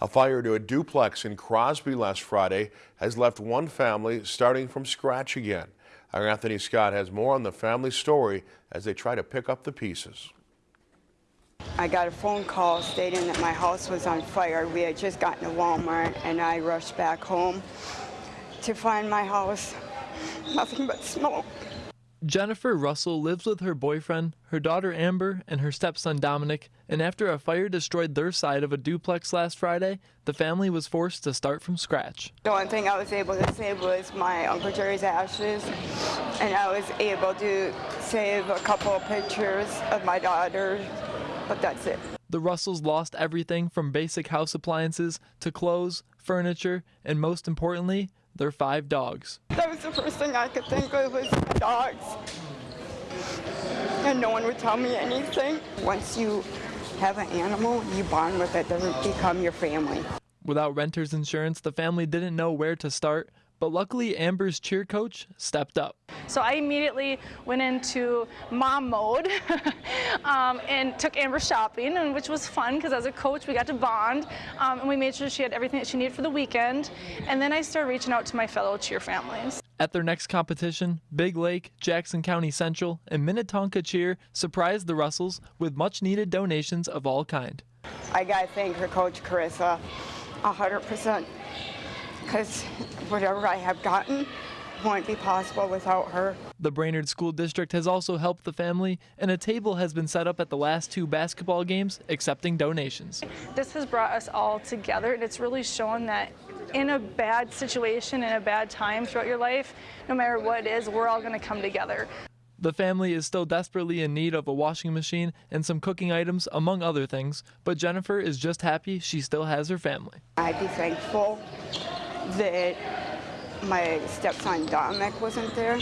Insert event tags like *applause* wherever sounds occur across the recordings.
A fire to a duplex in Crosby last Friday has left one family starting from scratch again. Our Anthony Scott has more on the family story as they try to pick up the pieces. I got a phone call stating that my house was on fire. We had just gotten to Walmart and I rushed back home to find my house. Nothing but smoke. Jennifer Russell lives with her boyfriend, her daughter Amber, and her stepson Dominic, and after a fire destroyed their side of a duplex last Friday, the family was forced to start from scratch. The only thing I was able to save was my Uncle Jerry's ashes, and I was able to save a couple of pictures of my daughter, but that's it. The Russells lost everything from basic house appliances to clothes, furniture, and most importantly, their five dogs. That was the first thing I could think of was my dogs. And no one would tell me anything. Once you have an animal, you bond with it, doesn't become your family. Without renter's insurance, the family didn't know where to start, but luckily Amber's cheer coach stepped up. So I immediately went into mom mode *laughs* um, and took Amber shopping, and which was fun because as a coach we got to bond um, and we made sure she had everything that she needed for the weekend. And then I started reaching out to my fellow cheer families. At their next competition, Big Lake, Jackson County Central, and Minnetonka Cheer surprised the Russells with much needed donations of all kind. I gotta thank her coach Carissa 100% because whatever I have gotten wouldn't be possible without her. The Brainerd School District has also helped the family, and a table has been set up at the last two basketball games accepting donations. This has brought us all together, and it's really shown that in a bad situation, in a bad time throughout your life, no matter what it is, we're all going to come together. The family is still desperately in need of a washing machine and some cooking items, among other things, but Jennifer is just happy she still has her family. I'd be thankful that my stepson Dominic wasn't there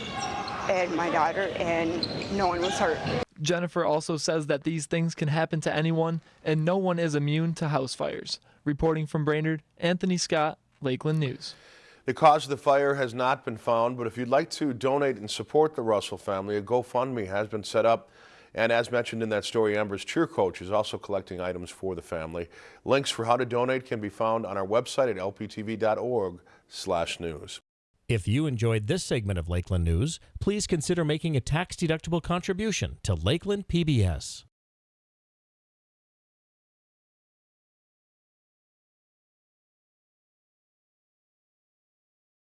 and my daughter and no one was hurt. Jennifer also says that these things can happen to anyone and no one is immune to house fires. Reporting from Brainerd, Anthony Scott, Lakeland News. The cause of the fire has not been found, but if you'd like to donate and support the Russell family, a GoFundMe has been set up. And as mentioned in that story, Amber's cheer coach is also collecting items for the family. Links for how to donate can be found on our website at lptv.org slash news. If you enjoyed this segment of Lakeland News, please consider making a tax-deductible contribution to Lakeland PBS.